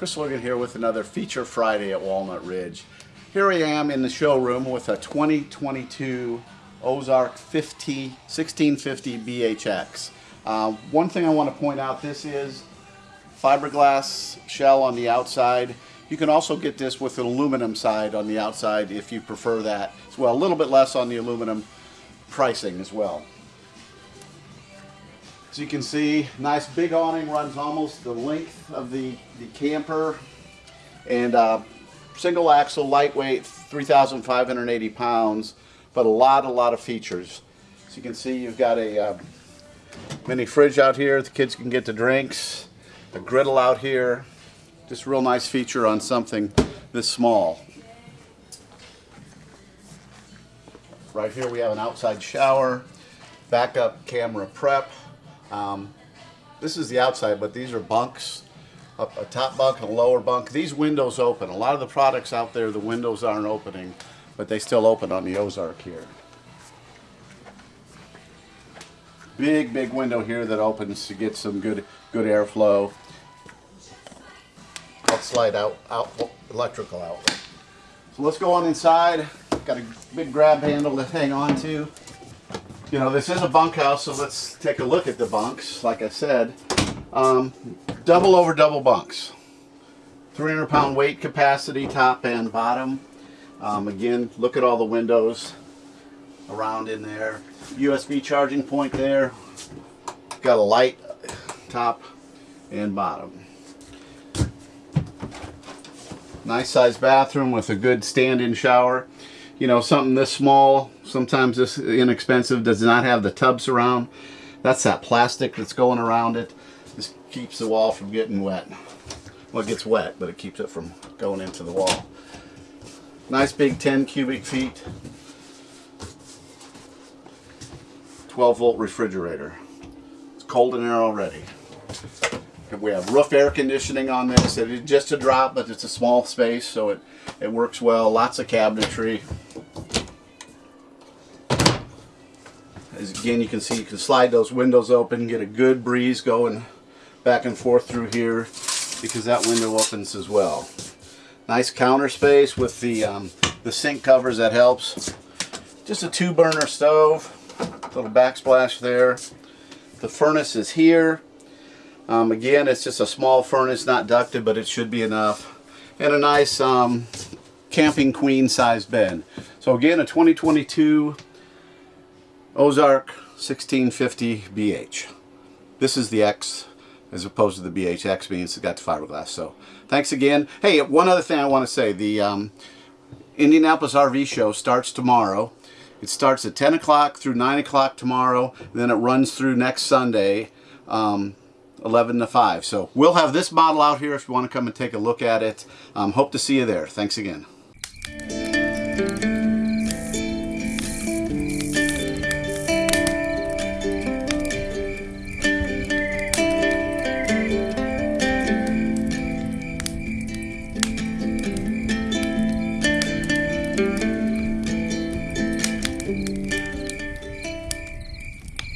Chris Logan here with another Feature Friday at Walnut Ridge. Here I am in the showroom with a 2022 Ozark 50, 1650 BHX. Uh, one thing I want to point out, this is fiberglass shell on the outside. You can also get this with an aluminum side on the outside if you prefer that as well. A little bit less on the aluminum pricing as well. As you can see, nice big awning runs almost the length of the, the camper. And uh, single axle, lightweight, 3,580 pounds, but a lot, a lot of features. As you can see, you've got a uh, mini fridge out here. The kids can get the drinks. A griddle out here. Just real nice feature on something this small. Right here we have an outside shower, backup camera prep. Um, this is the outside, but these are bunks, a, top bunk and a lower bunk. These windows open. A lot of the products out there, the windows aren't opening, but they still open on the Ozark here. Big, big window here that opens to get some good, good airflow. I'll slide out, out electrical outlet. So let's go on inside. Got a big grab handle to hang on to you know, this is a bunkhouse, so let's take a look at the bunks. Like I said, um, double over double bunks. 300 pound weight capacity, top and bottom. Um, again, look at all the windows around in there. USB charging point there. Got a light top and bottom. Nice sized bathroom with a good stand-in shower you know, something this small, sometimes this inexpensive, does not have the tub surround. That's that plastic that's going around it. This keeps the wall from getting wet. Well, it gets wet, but it keeps it from going into the wall. Nice big 10 cubic feet. 12 volt refrigerator. It's cold in there already. We have roof air conditioning on this. It is just a drop, but it's a small space, so it, it works well. Lots of cabinetry. As again, you can see you can slide those windows open, get a good breeze going back and forth through here because that window opens as well. Nice counter space with the, um, the sink covers, that helps. Just a two burner stove, little backsplash there. The furnace is here. Um, again, it's just a small furnace, not ducted, but it should be enough. And a nice um, camping queen size bed. So again, a 2022 Ozark 1650 BH. This is the X as opposed to the BHX means it's got the fiberglass. So thanks again. Hey, one other thing I want to say. The um, Indianapolis RV show starts tomorrow. It starts at 10 o'clock through 9 o'clock tomorrow. Then it runs through next Sunday, um, 11 to 5. So we'll have this model out here if you want to come and take a look at it. Um, hope to see you there. Thanks again.